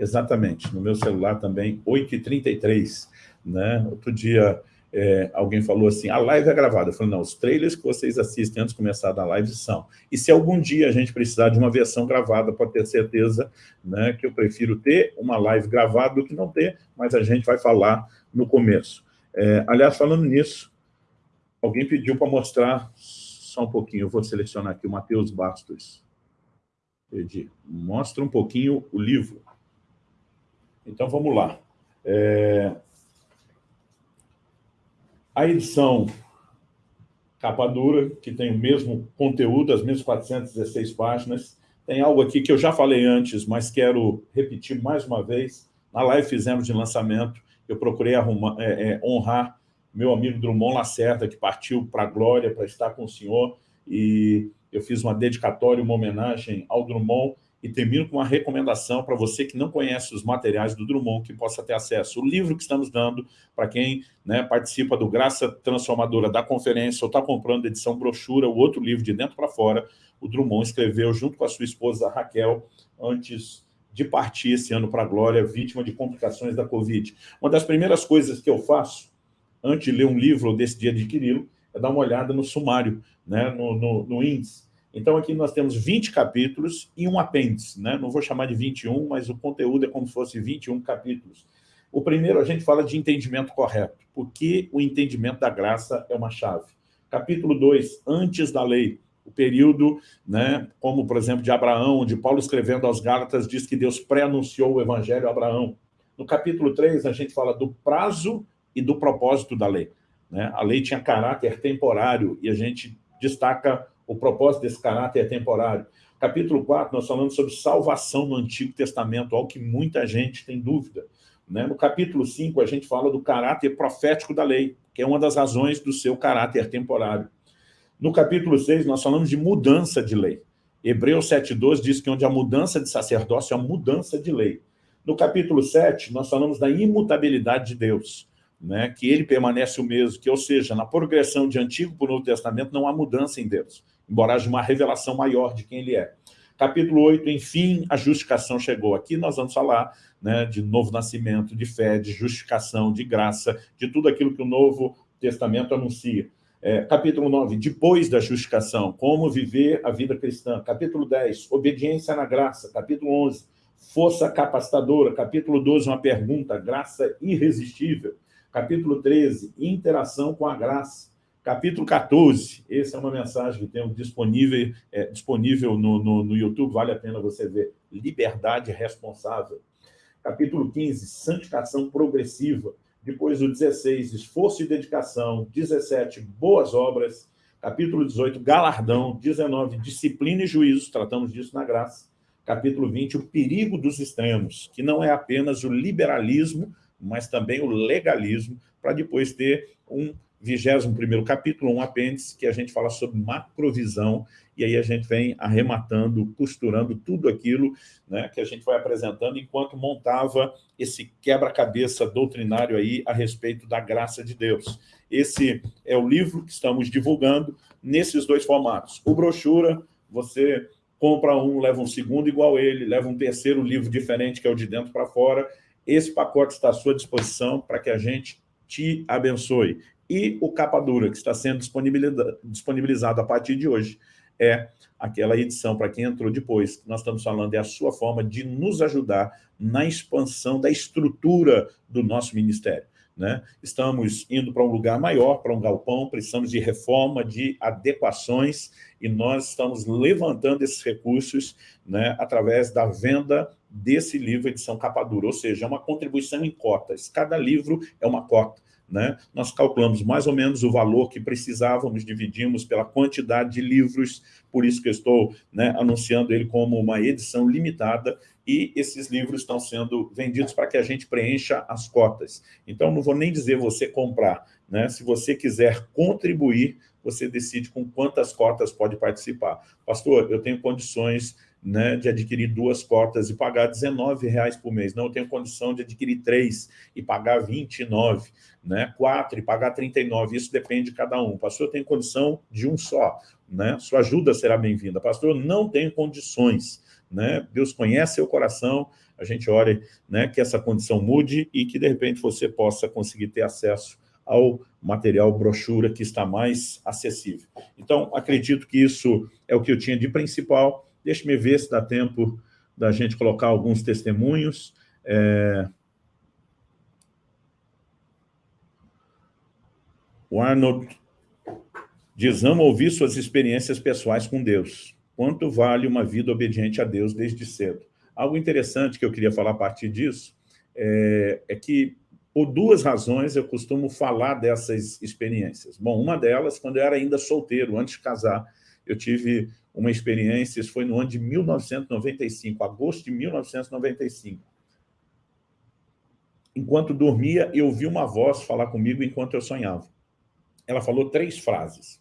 Exatamente, no meu celular também, 8h33, né? Outro dia, é, alguém falou assim, a live é gravada. Eu falei, não, os trailers que vocês assistem antes de começar a live são. E se algum dia a gente precisar de uma versão gravada, pode ter certeza né, que eu prefiro ter uma live gravada do que não ter, mas a gente vai falar no começo. É, aliás, falando nisso, alguém pediu para mostrar só um pouquinho, eu vou selecionar aqui o Matheus Bastos. Pedi. Mostra um pouquinho o livro. Então, vamos lá. É... A edição capa dura, que tem o mesmo conteúdo, as mesmas 416 páginas. Tem algo aqui que eu já falei antes, mas quero repetir mais uma vez. Na live fizemos de lançamento, eu procurei arrumar, é, é, honrar meu amigo Drummond Lacerda, que partiu para a glória, para estar com o senhor, e eu fiz uma dedicatória, uma homenagem ao Drummond, e termino com uma recomendação para você que não conhece os materiais do Drummond, que possa ter acesso. O livro que estamos dando para quem né, participa do Graça Transformadora da conferência ou está comprando edição brochura, o outro livro de dentro para fora, o Drummond escreveu junto com a sua esposa Raquel, antes de partir esse ano para a glória, vítima de complicações da Covid. Uma das primeiras coisas que eu faço, antes de ler um livro ou decidir adquiri-lo, é dar uma olhada no sumário, né, no, no, no índice então, aqui nós temos 20 capítulos e um apêndice, né? não vou chamar de 21, mas o conteúdo é como se fosse 21 capítulos. O primeiro, a gente fala de entendimento correto, porque o entendimento da graça é uma chave. Capítulo 2, antes da lei, o período, né, como, por exemplo, de Abraão, onde Paulo escrevendo aos Gálatas diz que Deus pré-anunciou o evangelho a Abraão. No capítulo 3, a gente fala do prazo e do propósito da lei. Né? A lei tinha caráter temporário e a gente destaca o propósito desse caráter é temporário. Capítulo 4, nós falamos sobre salvação no Antigo Testamento, algo que muita gente tem dúvida. Né? No capítulo 5, a gente fala do caráter profético da lei, que é uma das razões do seu caráter temporário. No capítulo 6, nós falamos de mudança de lei. Hebreus 7,12 diz que onde há mudança de sacerdócio, há mudança de lei. No capítulo 7, nós falamos da imutabilidade de Deus né, que ele permanece o mesmo, que, ou seja, na progressão de Antigo para o Novo Testamento não há mudança em Deus, embora haja uma revelação maior de quem ele é. Capítulo 8, enfim, a justificação chegou. Aqui nós vamos falar né, de novo nascimento, de fé, de justificação, de graça, de tudo aquilo que o Novo Testamento anuncia. É, capítulo 9, depois da justificação, como viver a vida cristã. Capítulo 10, obediência na graça. Capítulo 11, força capacitadora. Capítulo 12, uma pergunta, graça irresistível. Capítulo 13, interação com a graça. Capítulo 14, essa é uma mensagem que temos disponível, é, disponível no, no, no YouTube, vale a pena você ver. Liberdade responsável. Capítulo 15, santificação progressiva. Depois o 16, esforço e dedicação. 17, boas obras. Capítulo 18, galardão. 19, disciplina e juízo, tratamos disso na graça. Capítulo 20, o perigo dos extremos, que não é apenas o liberalismo, mas também o legalismo, para depois ter um 21º capítulo, um apêndice, que a gente fala sobre macrovisão, e aí a gente vem arrematando, costurando tudo aquilo né, que a gente vai apresentando enquanto montava esse quebra-cabeça doutrinário aí a respeito da graça de Deus. Esse é o livro que estamos divulgando nesses dois formatos. O brochura, você compra um, leva um segundo igual ele, leva um terceiro livro diferente, que é o de dentro para fora. Esse pacote está à sua disposição para que a gente te abençoe e o capa dura, que está sendo disponibilizado a partir de hoje, é aquela edição, para quem entrou depois, nós estamos falando, é a sua forma de nos ajudar na expansão da estrutura do nosso ministério. Né? Estamos indo para um lugar maior, para um galpão, precisamos de reforma, de adequações, e nós estamos levantando esses recursos né, através da venda desse livro edição capa dura, ou seja, é uma contribuição em cotas. Cada livro é uma cota. Né? Nós calculamos mais ou menos o valor que precisávamos, dividimos pela quantidade de livros, por isso que eu estou né, anunciando ele como uma edição limitada, e esses livros estão sendo vendidos para que a gente preencha as cotas. Então, não vou nem dizer você comprar. Né? Se você quiser contribuir, você decide com quantas cotas pode participar. Pastor, eu tenho condições né, de adquirir duas cotas e pagar R$19,00 por mês. Não, eu tenho condição de adquirir três e pagar R$29,00, né, quatro e pagar R$39,00. Isso depende de cada um. Pastor, eu tenho condição de um só. Né? Sua ajuda será bem-vinda. Pastor, eu não tenho condições. Né? Deus conhece seu coração, a gente ore né, que essa condição mude e que, de repente, você possa conseguir ter acesso ao material brochura que está mais acessível. Então, acredito que isso é o que eu tinha de principal. Deixe-me ver se dá tempo da gente colocar alguns testemunhos. É... O Arnold diz, amo ouvir suas experiências pessoais com Deus. Quanto vale uma vida obediente a Deus desde cedo? Algo interessante que eu queria falar a partir disso é, é que, por duas razões, eu costumo falar dessas experiências. Bom, uma delas, quando eu era ainda solteiro, antes de casar, eu tive uma experiência, isso foi no ano de 1995, agosto de 1995. Enquanto dormia, eu ouvi uma voz falar comigo enquanto eu sonhava. Ela falou três frases.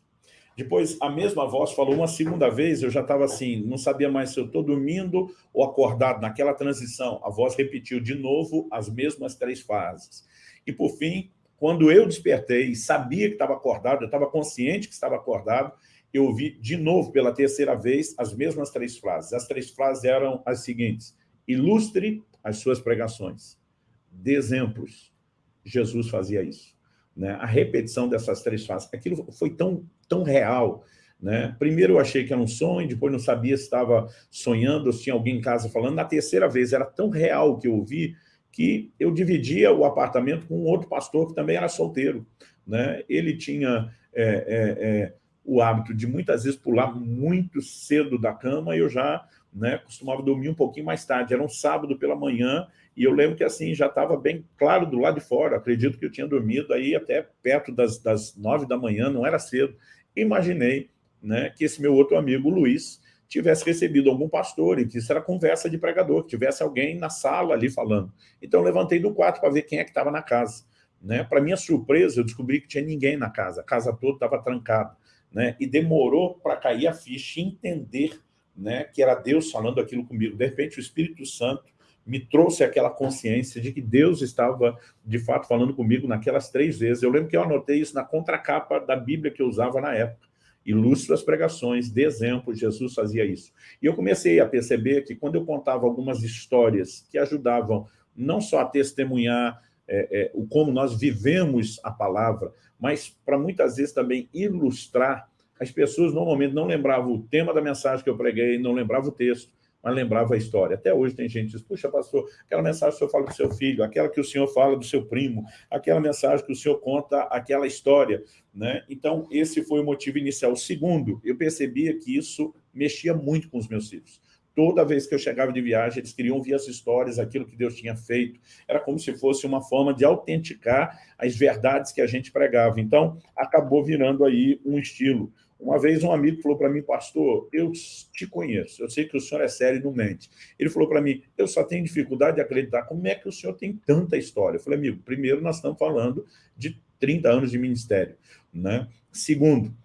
Depois, a mesma voz falou uma segunda vez, eu já estava assim, não sabia mais se eu estou dormindo ou acordado. Naquela transição, a voz repetiu de novo as mesmas três frases. E, por fim, quando eu despertei sabia que estava acordado, eu estava consciente que estava acordado, eu ouvi de novo, pela terceira vez, as mesmas três frases. As três frases eram as seguintes. Ilustre as suas pregações. Dê exemplos. Jesus fazia isso. Né? A repetição dessas três frases. Aquilo foi tão, tão real. Né? Primeiro eu achei que era um sonho, depois não sabia se estava sonhando, ou se tinha alguém em casa falando. Na terceira vez era tão real que eu ouvi que eu dividia o apartamento com um outro pastor que também era solteiro. Né? Ele tinha é, é, é, o hábito de muitas vezes pular muito cedo da cama e eu já né, costumava dormir um pouquinho mais tarde. Era um sábado pela manhã e eu lembro que assim já estava bem claro do lado de fora. Acredito que eu tinha dormido aí até perto das, das nove da manhã, não era cedo. Imaginei né, que esse meu outro amigo, Luiz, tivesse recebido algum pastor e que isso era conversa de pregador, que tivesse alguém na sala ali falando. Então, levantei do quarto para ver quem é que estava na casa. Né? Para minha surpresa, eu descobri que tinha ninguém na casa, a casa toda estava trancada né? e demorou para cair a ficha e entender né, que era Deus falando aquilo comigo. De repente, o Espírito Santo me trouxe aquela consciência de que Deus estava, de fato, falando comigo naquelas três vezes. Eu lembro que eu anotei isso na contracapa da Bíblia que eu usava na época. Ilustre as pregações, de exemplo, Jesus fazia isso. E eu comecei a perceber que quando eu contava algumas histórias que ajudavam não só a testemunhar é, é, o como nós vivemos a palavra, mas para muitas vezes também ilustrar. As pessoas normalmente não lembravam o tema da mensagem que eu preguei, não lembravam o texto, mas lembrava a história. Até hoje tem gente que diz, puxa, pastor, aquela mensagem que o senhor fala do seu filho, aquela que o senhor fala do seu primo, aquela mensagem que o senhor conta aquela história. Né? Então, esse foi o motivo inicial. Segundo, eu percebia que isso mexia muito com os meus filhos. Toda vez que eu chegava de viagem, eles queriam ouvir as histórias, aquilo que Deus tinha feito. Era como se fosse uma forma de autenticar as verdades que a gente pregava. Então, acabou virando aí um estilo. Uma vez um amigo falou para mim, pastor, eu te conheço, eu sei que o senhor é sério e não mente. Ele falou para mim, eu só tenho dificuldade de acreditar, como é que o senhor tem tanta história? Eu falei, amigo, primeiro nós estamos falando de 30 anos de ministério. Né? Segundo,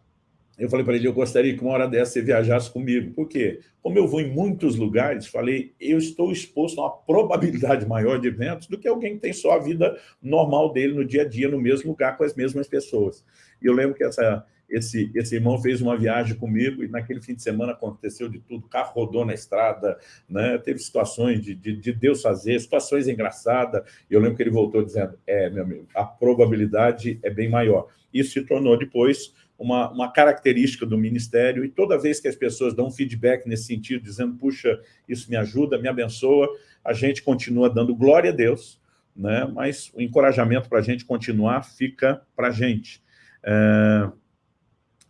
eu falei para ele, eu gostaria que uma hora dessa você viajasse comigo. Por quê? Como eu vou em muitos lugares, falei, eu estou exposto a uma probabilidade maior de eventos do que alguém que tem só a vida normal dele no dia a dia, no mesmo lugar, com as mesmas pessoas. E eu lembro que essa, esse, esse irmão fez uma viagem comigo e naquele fim de semana aconteceu de tudo, o carro rodou na estrada, né? teve situações de, de, de Deus fazer, situações engraçadas, e eu lembro que ele voltou dizendo, é, meu amigo, a probabilidade é bem maior. Isso se tornou depois uma, uma característica do Ministério, e toda vez que as pessoas dão feedback nesse sentido, dizendo, puxa, isso me ajuda, me abençoa, a gente continua dando glória a Deus, né? mas o encorajamento para a gente continuar fica para a gente. É,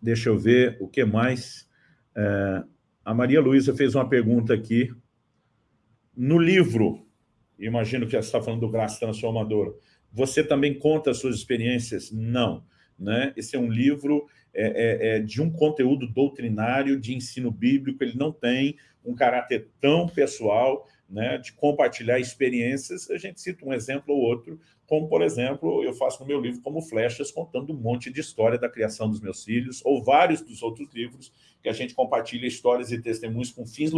Deixa eu ver o que mais. É, a Maria Luísa fez uma pergunta aqui. No livro, imagino que você está falando do Graça Transformadora, você também conta as suas experiências? Não. Né? Esse é um livro é, é, é, de um conteúdo doutrinário, de ensino bíblico, ele não tem um caráter tão pessoal, né, de compartilhar experiências. A gente cita um exemplo ou outro, como, por exemplo, eu faço no meu livro como Flechas, contando um monte de história da criação dos meus filhos, ou vários dos outros livros que a gente compartilha histórias e testemunhos com fins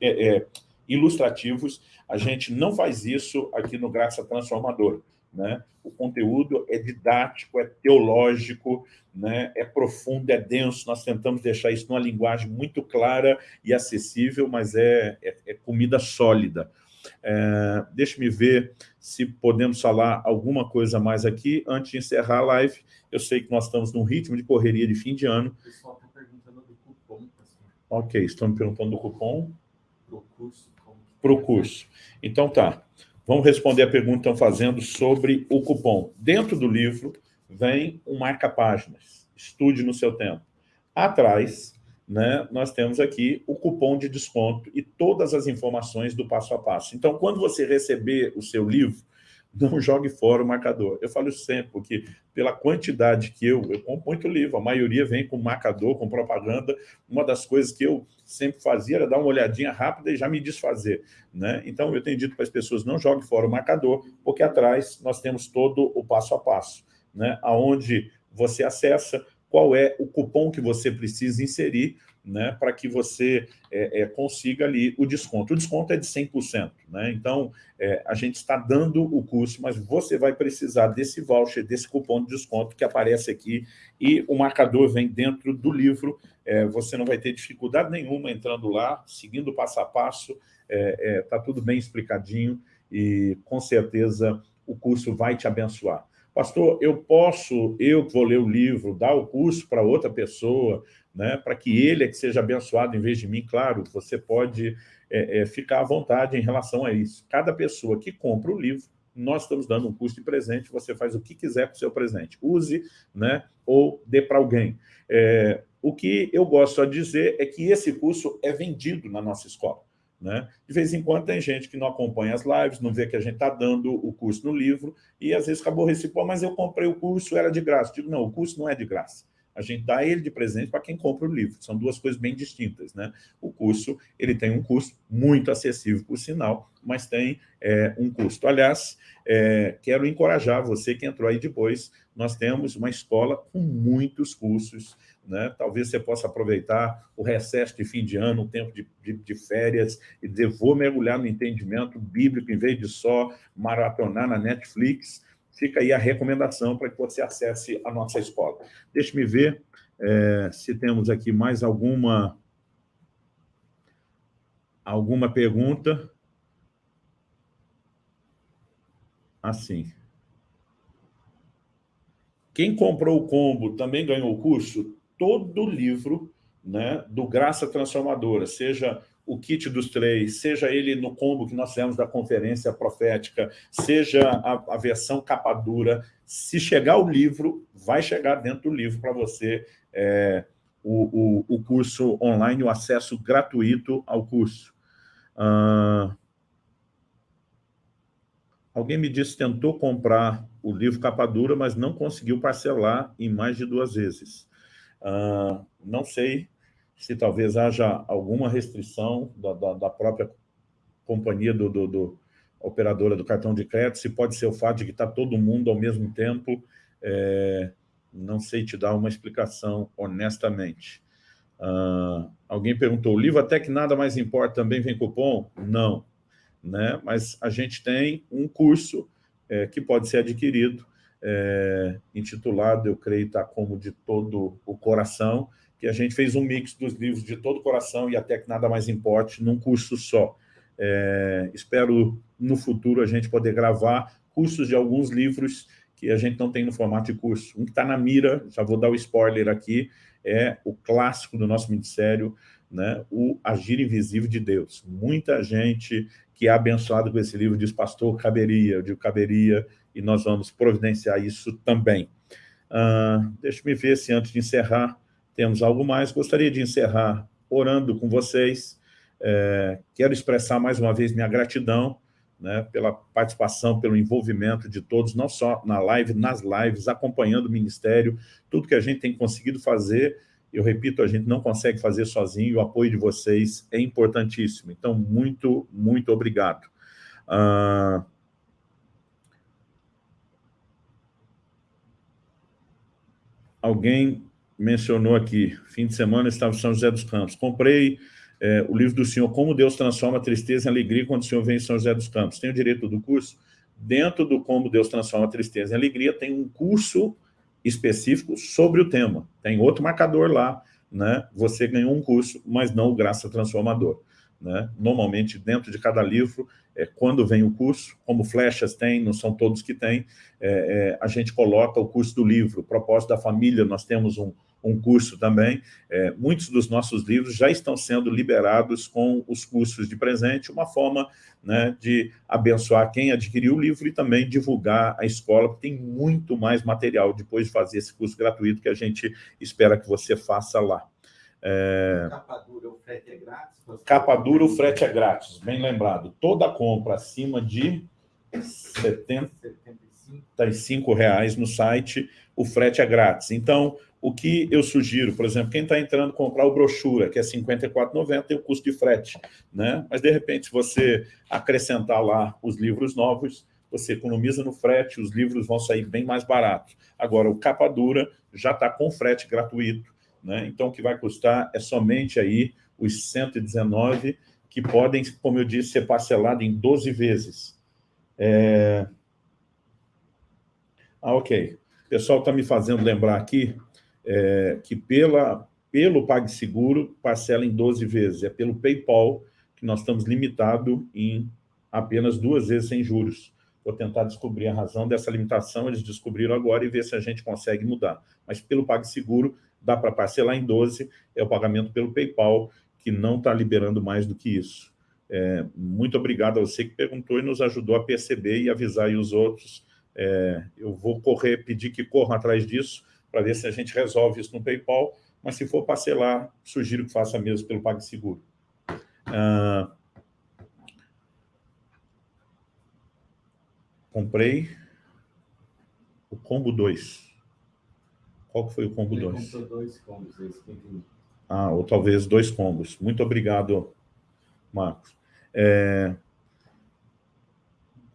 é, é, ilustrativos. A gente não faz isso aqui no Graça Transformadora. Né? O conteúdo é didático, é teológico, né? é profundo, é denso. Nós tentamos deixar isso numa linguagem muito clara e acessível, mas é, é, é comida sólida. É, Deixe-me ver se podemos falar alguma coisa mais aqui antes de encerrar a live. Eu sei que nós estamos num ritmo de correria de fim de ano. O pessoal está perguntando do cupom. Ok, estão me perguntando do cupom. Para o curso. Para o curso. Então tá, vamos responder a pergunta que estão fazendo sobre o cupom. Dentro do livro vem um marca-páginas. Estude no seu tempo. Atrás né, nós temos aqui o cupom de desconto e todas as informações do passo a passo. Então, quando você receber o seu livro, não jogue fora o marcador. Eu falo sempre, porque pela quantidade que eu... Eu compro muito livro, a maioria vem com marcador, com propaganda. Uma das coisas que eu sempre fazia era dar uma olhadinha rápida e já me desfazer. Né? Então, eu tenho dito para as pessoas, não jogue fora o marcador, porque atrás nós temos todo o passo a passo, né? onde você acessa, qual é o cupom que você precisa inserir né, para que você é, é, consiga ali o desconto. O desconto é de 100%, né? então é, a gente está dando o curso, mas você vai precisar desse voucher, desse cupom de desconto que aparece aqui e o marcador vem dentro do livro, é, você não vai ter dificuldade nenhuma entrando lá, seguindo passo a passo, está é, é, tudo bem explicadinho e com certeza o curso vai te abençoar. Pastor, eu posso, eu vou ler o livro, dar o curso para outra pessoa, né, para que ele é que seja abençoado em vez de mim, claro, você pode é, é, ficar à vontade em relação a isso. Cada pessoa que compra o livro, nós estamos dando um curso de presente, você faz o que quiser com o seu presente. Use né, ou dê para alguém. É, o que eu gosto de dizer é que esse curso é vendido na nossa escola. Né? De vez em quando tem gente que não acompanha as lives, não vê que a gente está dando o curso no livro, e às vezes acabou recebendo, mas eu comprei o curso, era de graça. Digo, não, o curso não é de graça. A gente dá ele de presente para quem compra o livro. São duas coisas bem distintas. Né? O curso, ele tem um custo muito acessível, por sinal, mas tem é, um custo. Aliás, é, quero encorajar você que entrou aí depois, nós temos uma escola com muitos cursos, né? Talvez você possa aproveitar o recesso de fim de ano, o tempo de, de, de, férias, e dizer, vou mergulhar no entendimento bíblico, em vez de só maratonar na Netflix. Fica aí a recomendação para que você acesse a nossa escola. Deixe-me ver é, se temos aqui mais alguma, alguma pergunta. Assim. Quem comprou o combo também ganhou o curso? Todo livro né, do Graça Transformadora, seja o kit dos três, seja ele no combo que nós fizemos da conferência profética, seja a, a versão capa dura, se chegar o livro, vai chegar dentro do livro para você é, o, o, o, curso online, o acesso gratuito ao curso. Alguém me disse tentou comprar o livro capa dura, mas não conseguiu parcelar em mais de duas vezes. Não sei se talvez haja alguma restrição da, da, da própria companhia do, do, do, operadora do cartão de crédito, se pode ser o fato de que está todo mundo ao mesmo tempo, é, não sei te dar uma explicação honestamente. Uh, alguém perguntou, o livro até que nada mais importa também vem cupom? Não, né? mas a gente tem um curso é, que pode ser adquirido, é, intitulado, eu creio, está como de todo o coração, que a gente fez um mix dos livros de todo o coração e até que nada mais importe num curso só. É, espero no futuro a gente poder gravar cursos de alguns livros que a gente não tem no formato de curso. Um que está na mira, já vou dar o spoiler aqui, é o clássico do nosso ministério, né, o Agir Invisível de Deus. Muita gente que é abençoada com esse livro diz, pastor, caberia, eu digo caberia, e nós vamos providenciar isso também. Uh, Deixa-me ver se antes de encerrar, temos algo mais. Gostaria de encerrar orando com vocês. É, quero expressar mais uma vez minha gratidão né, pela participação, pelo envolvimento de todos, não só na live, nas lives, acompanhando o Ministério, tudo que a gente tem conseguido fazer, eu repito, a gente não consegue fazer sozinho, o apoio de vocês é importantíssimo. Então, muito, muito obrigado. Ah, alguém mencionou aqui, fim de semana estava em São José dos Campos. Comprei é, o livro do senhor, Como Deus Transforma a Tristeza em Alegria quando o senhor vem em São José dos Campos. Tem o direito do curso? Dentro do Como Deus Transforma a Tristeza em Alegria, tem um curso específico sobre o tema. Tem outro marcador lá, né? Você ganhou um curso, mas não o Graça Transformador. Né? Normalmente, dentro de cada livro, é, quando vem o curso, como flechas tem, não são todos que têm, é, é, a gente coloca o curso do livro. Propósito da família, nós temos um, um curso também. É, muitos dos nossos livros já estão sendo liberados com os cursos de presente, uma forma né, de abençoar quem adquiriu o livro e também divulgar a escola, porque tem muito mais material depois de fazer esse curso gratuito que a gente espera que você faça lá. É... Capa dura, o frete é grátis? Capa dura, o frete é grátis, bem lembrado. Toda compra acima de 75 reais no site, o frete é grátis. Então, o que eu sugiro, por exemplo, quem está entrando comprar o brochura, que é R$ 54,90, tem o custo de frete, né? Mas, de repente, se você acrescentar lá os livros novos, você economiza no frete, os livros vão sair bem mais baratos. Agora, o capa dura já está com frete gratuito, né? Então, o que vai custar é somente aí os 119, que podem, como eu disse, ser parcelado em 12 vezes. É... Ah, ok. O pessoal está me fazendo lembrar aqui é, que pela, pelo PagSeguro parcela em 12 vezes. É pelo PayPal que nós estamos limitados em apenas duas vezes sem juros. Vou tentar descobrir a razão dessa limitação, eles descobriram agora e ver se a gente consegue mudar. Mas pelo PagSeguro dá para parcelar em 12, é o pagamento pelo PayPal, que não está liberando mais do que isso. É, muito obrigado a você que perguntou e nos ajudou a perceber e avisar os outros. É, eu vou correr, pedir que corram atrás disso, para ver se a gente resolve isso no PayPal, mas se for parcelar, sugiro que faça mesmo pelo PagSeguro. Ah, comprei o combo 2. Qual que foi o combo 2? dois combos, esse Ah, ou talvez dois combos. Muito obrigado, Marcos. É,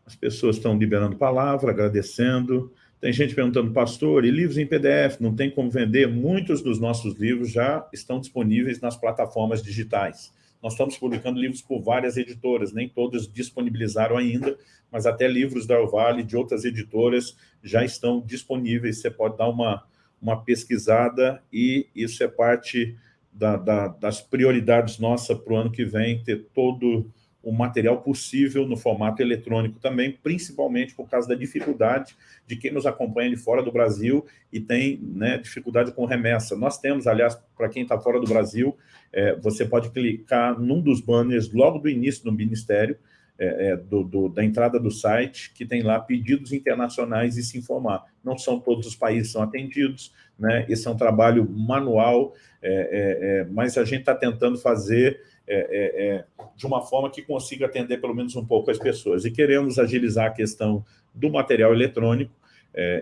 as pessoas estão liberando palavra, agradecendo. Tem gente perguntando, pastor, e livros em PDF, não tem como vender? Muitos dos nossos livros já estão disponíveis nas plataformas digitais. Nós estamos publicando livros por várias editoras, nem todas disponibilizaram ainda, mas até livros da Orvale, de outras editoras, já estão disponíveis. Você pode dar uma, uma pesquisada e isso é parte da, da, das prioridades nossas para o ano que vem, ter todo o material possível no formato eletrônico também, principalmente por causa da dificuldade de quem nos acompanha de fora do Brasil e tem né, dificuldade com remessa. Nós temos, aliás, para quem está fora do Brasil, é, você pode clicar num dos banners logo do início do Ministério, é, é, do, do, da entrada do site, que tem lá pedidos internacionais e se informar. Não são todos os países são atendidos, né? esse é um trabalho manual, é, é, é mas a gente está tentando fazer de uma forma que consiga atender pelo menos um pouco as pessoas. E queremos agilizar a questão do material eletrônico,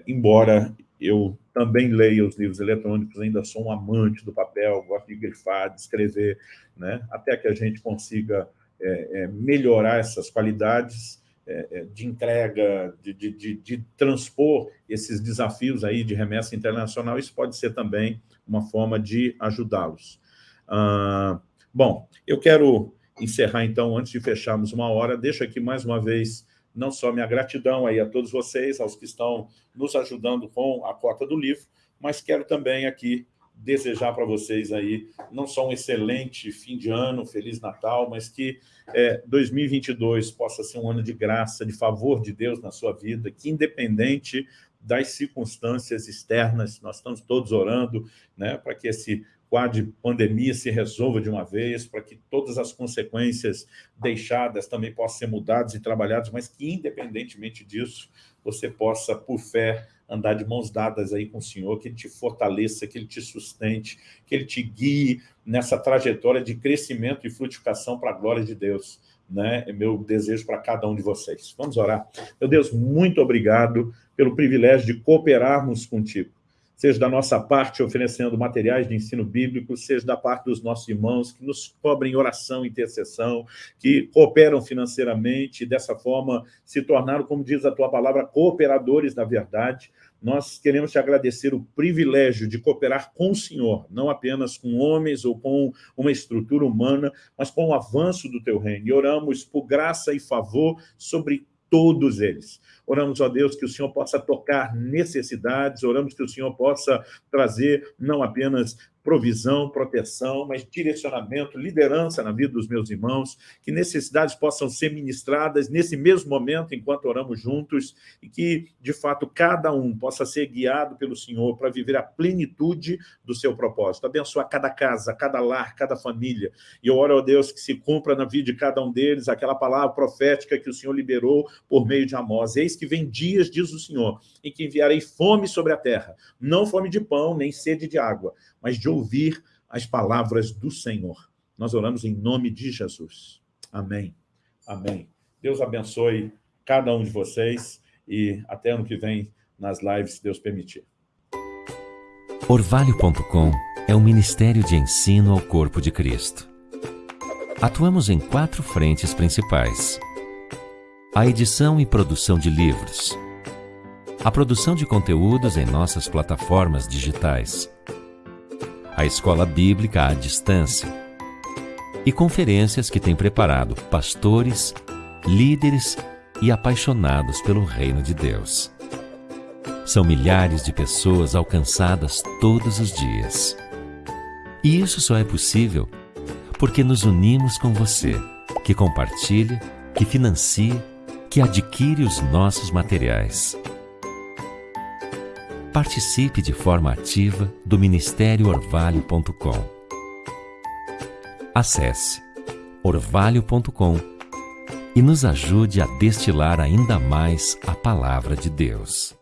embora eu também leia os livros eletrônicos, ainda sou um amante do papel, gosto de grifar, de escrever, né? até que a gente consiga é, é, melhorar essas qualidades é, é, de entrega, de, de, de, de, transpor esses desafios aí de remessa internacional, isso pode ser também uma forma de ajudá-los. Ah, bom, eu quero encerrar então, antes de fecharmos uma hora, deixo aqui mais uma vez não só minha gratidão aí a todos vocês, aos que estão nos ajudando com a cota do livro, mas quero também aqui desejar para vocês aí não só um excelente fim de ano, Feliz Natal, mas que é, 2022 possa ser um ano de graça, de favor de Deus na sua vida, que independente das circunstâncias externas, nós estamos todos orando né, para que esse quadro de pandemia se resolva de uma vez, para que todas as consequências deixadas também possam ser mudadas e trabalhadas, mas que independentemente disso, você possa, por fé, andar de mãos dadas aí com o Senhor, que Ele te fortaleça, que Ele te sustente, que Ele te guie nessa trajetória de crescimento e frutificação para a glória de Deus. Né? É meu desejo para cada um de vocês. Vamos orar. Meu Deus, muito obrigado pelo privilégio de cooperarmos contigo seja da nossa parte oferecendo materiais de ensino bíblico, seja da parte dos nossos irmãos que nos cobrem oração, intercessão, que cooperam financeiramente e dessa forma se tornaram, como diz a tua palavra, cooperadores da verdade. Nós queremos te agradecer o privilégio de cooperar com o Senhor, não apenas com homens ou com uma estrutura humana, mas com o avanço do teu reino. E oramos por graça e favor sobre todos eles. Oramos, ó Deus, que o Senhor possa tocar necessidades, oramos que o Senhor possa trazer não apenas provisão, proteção, mas direcionamento, liderança na vida dos meus irmãos, que necessidades possam ser ministradas nesse mesmo momento, enquanto oramos juntos, e que, de fato, cada um possa ser guiado pelo Senhor para viver a plenitude do seu propósito. Abençoar cada casa, cada lar, cada família. E eu oro, a Deus, que se cumpra na vida de cada um deles aquela palavra profética que o Senhor liberou por meio de Amós. Eis que vem dias, diz o Senhor, em que enviarei fome sobre a terra, não fome de pão, nem sede de água, mas de ouvir as palavras do Senhor. Nós oramos em nome de Jesus. Amém. Amém. Deus abençoe cada um de vocês e até ano que vem nas lives, se Deus permitir. Orvalho.com é um ministério de ensino ao corpo de Cristo. Atuamos em quatro frentes principais. A edição e produção de livros. A produção de conteúdos em nossas plataformas digitais a escola bíblica à distância e conferências que tem preparado pastores, líderes e apaixonados pelo reino de Deus. São milhares de pessoas alcançadas todos os dias. E isso só é possível porque nos unimos com você, que compartilha, que financia, que adquire os nossos materiais participe de forma ativa do Ministério Orvalho.com. Acesse orvalho.com e nos ajude a destilar ainda mais a palavra de Deus.